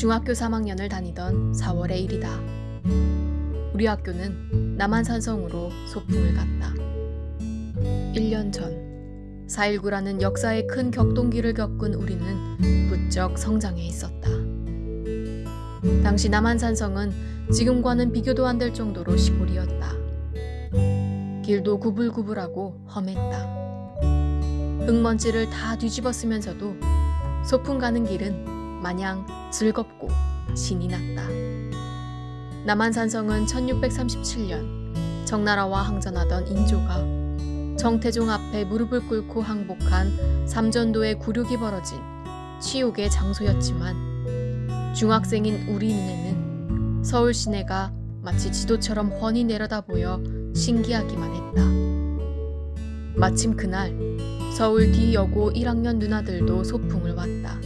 중학교 3학년을 다니던 4월의 일이다. 우리 학교는 남한산성으로 소풍을 갔다. 1년 전 4.19라는 역사의 큰 격동기를 겪은 우리는 부쩍 성장해 있었다. 당시 남한산성은 지금과는 비교도 안 될 정도로 시골이었다. 길도 구불구불하고 험했다. 흙먼지를 다 뒤집어 쓰면서도 소풍 가는 길은 마냥 즐겁고 신이 났다. 남한산성은 1637년 청나라와 항전하던 인조가 정태종 앞에 무릎을 꿇고 항복한 삼전도의 굴욕이 벌어진 치욕의 장소였지만 중학생인 우리 눈에는 서울 시내가 마치 지도처럼 훤히 내려다 보여 신기하기만 했다. 마침 그날 서울 뒤여고 1학년 누나들도 소풍을 왔다.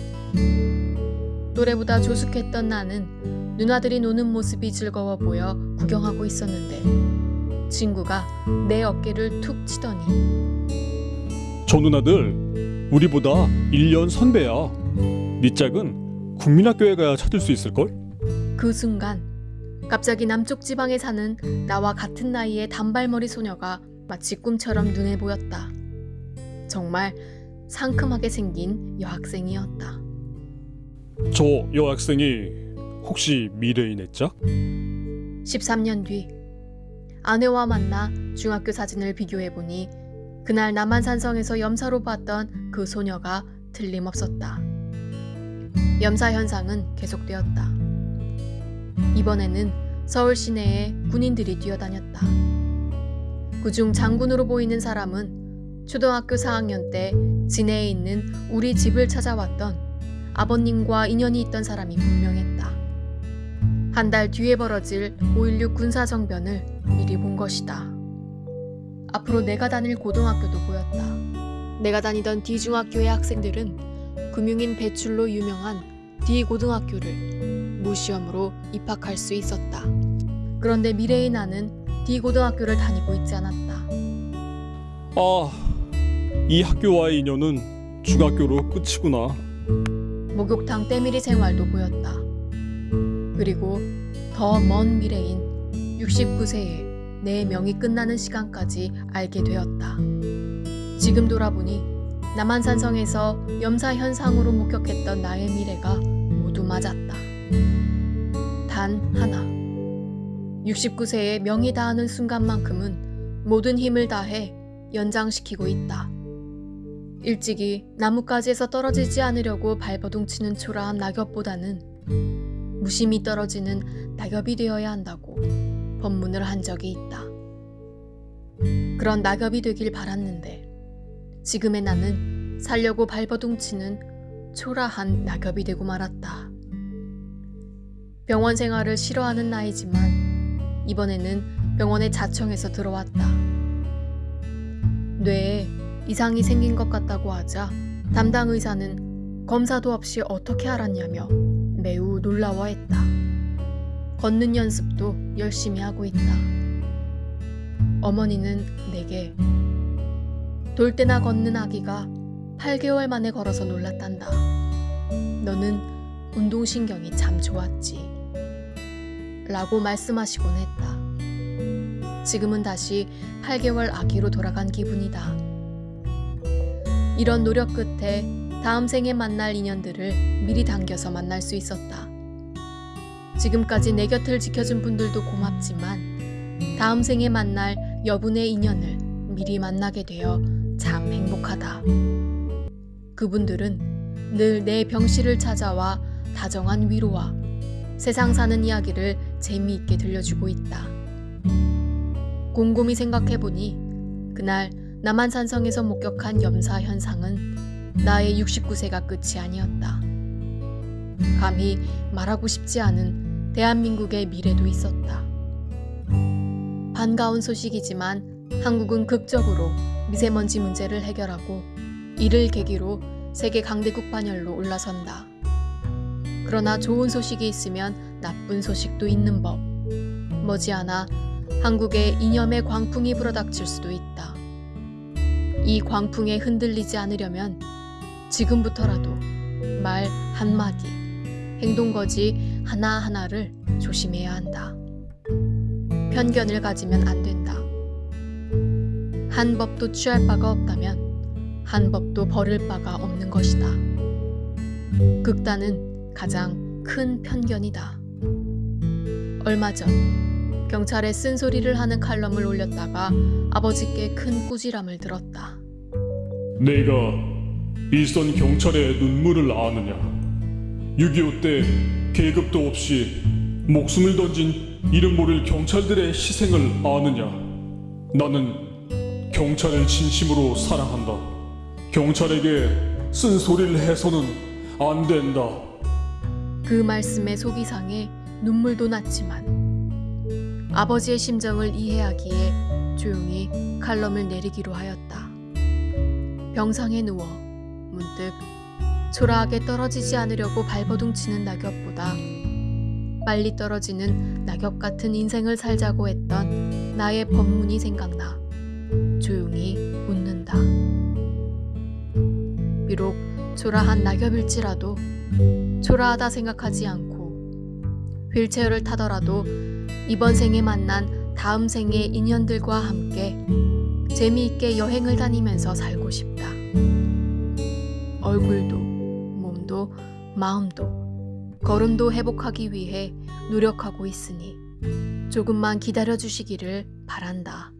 또래보다 조숙했던 나는 누나들이 노는 모습이 즐거워 보여 구경하고 있었는데 친구가 내 어깨를 툭 치더니 저 누나들 우리보다 1년 선배야. 네 짝은 국민학교에 가야 찾을 수 있을걸? 그 순간 갑자기 남쪽 지방에 사는 나와 같은 나이의 단발머리 소녀가 마치 꿈처럼 눈에 보였다. 정말 상큼하게 생긴 여학생이었다. 저 여학생이 혹시 미래인의 짝? 13년 뒤 아내와 만나 중학교 사진을 비교해보니 그날 남한산성에서 염사로 봤던 그 소녀가 틀림없었다. 염사 현상은 계속되었다. 이번에는 서울 시내에 군인들이 뛰어다녔다. 그중 장군으로 보이는 사람은 초등학교 4학년 때 진해에 있는 우리 집을 찾아왔던 아버님과 인연이 있던 사람이 분명했다. 한 달 뒤에 벌어질 5.16 군사정변을 미리 본 것이다. 앞으로 내가 다닐 고등학교도 보였다. 내가 다니던 D중학교의 학생들은 금융인 배출로 유명한 D고등학교를 무시험으로 입학할 수 있었다. 그런데 미래의 나는 D고등학교를 다니고 있지 않았다. 아, 이 학교와의 인연은 중학교로 끝이구나. 목욕탕 때밀이 생활도 보였다. 그리고 더 먼 미래인 69세에 내 명이 끝나는 시간까지 알게 되었다. 지금 돌아보니 남한산성에서 염사 현상으로 목격했던 나의 미래가 모두 맞았다. 단 하나. 69세에 명이 다하는 순간만큼은 모든 힘을 다해 연장시키고 있다. 일찍이 나뭇가지에서 떨어지지 않으려고 발버둥치는 초라한 낙엽보다는 무심히 떨어지는 낙엽이 되어야 한다고 법문을 한 적이 있다. 그런 낙엽이 되길 바랐는데 지금의 나는 살려고 발버둥치는 초라한 낙엽이 되고 말았다. 병원 생활을 싫어하는 나이지만 이번에는 병원에 자청해서 들어왔다. 뇌에 이상이 생긴 것 같다고 하자 담당 의사는 검사도 없이 어떻게 알았냐며 매우 놀라워했다. 걷는 연습도 열심히 하고 있다. 어머니는 내게 돌 때나 걷는 아기가 8개월 만에 걸어서 놀랐단다. 너는 운동신경이 참 좋았지. 라고 말씀하시곤 했다. 지금은 다시 8개월 아기로 돌아간 기분이다. 이런 노력 끝에 다음 생에 만날 인연들을 미리 당겨서 만날 수 있었다. 지금까지 내 곁을 지켜준 분들도 고맙지만 다음 생에 만날 여분의 인연을 미리 만나게 되어 참 행복하다. 그분들은 늘 내 병실을 찾아와 다정한 위로와 세상 사는 이야기를 재미있게 들려주고 있다. 곰곰이 생각해보니 그날 남한산성에서 목격한 염사 현상은 나의 69세가 끝이 아니었다. 감히 말하고 싶지 않은 대한민국의 미래도 있었다. 반가운 소식이지만 한국은 극적으로 미세먼지 문제를 해결하고 이를 계기로 세계 강대국 반열로 올라선다. 그러나 좋은 소식이 있으면 나쁜 소식도 있는 법. 머지않아 한국에 이념의 광풍이 불어닥칠 수도 있다. 이 광풍에 흔들리지 않으려면 지금부터라도 말 한마디, 행동거지 하나하나를 조심해야 한다. 편견을 가지면 안 된다. 한 법도 취할 바가 없다면 한 법도 버릴 바가 없는 것이다. 극단은 가장 큰 편견이다. 얼마 전 경찰에 쓴소리를 하는 칼럼을 올렸다가 아버지께 큰 꾸지람을 들었다. 내가 일선 경찰의 눈물을 아느냐? 6.25 때 계급도 없이 목숨을 던진 이름 모를 경찰들의 희생을 아느냐? 나는 경찰을 진심으로 사랑한다. 경찰에게 쓴소리를 해서는 안 된다. 그 말씀에 속이 상해 눈물도 났지만 아버지의 심정을 이해하기에 조용히 칼럼을 내리기로 하였다. 병상에 누워 문득 초라하게 떨어지지 않으려고 발버둥 치는 낙엽보다 빨리 떨어지는 낙엽 같은 인생을 살자고 했던 나의 법문이 생각나 조용히 웃는다. 비록 초라한 낙엽일지라도 초라하다 생각하지 않고 휠체어를 타더라도 이번 생에 만난 다음 생의 인연들과 함께 재미있게 여행을 다니면서 살고 싶다. 얼굴도, 몸도, 마음도, 걸음도 회복하기 위해 노력하고 있으니 조금만 기다려 주시기를 바란다.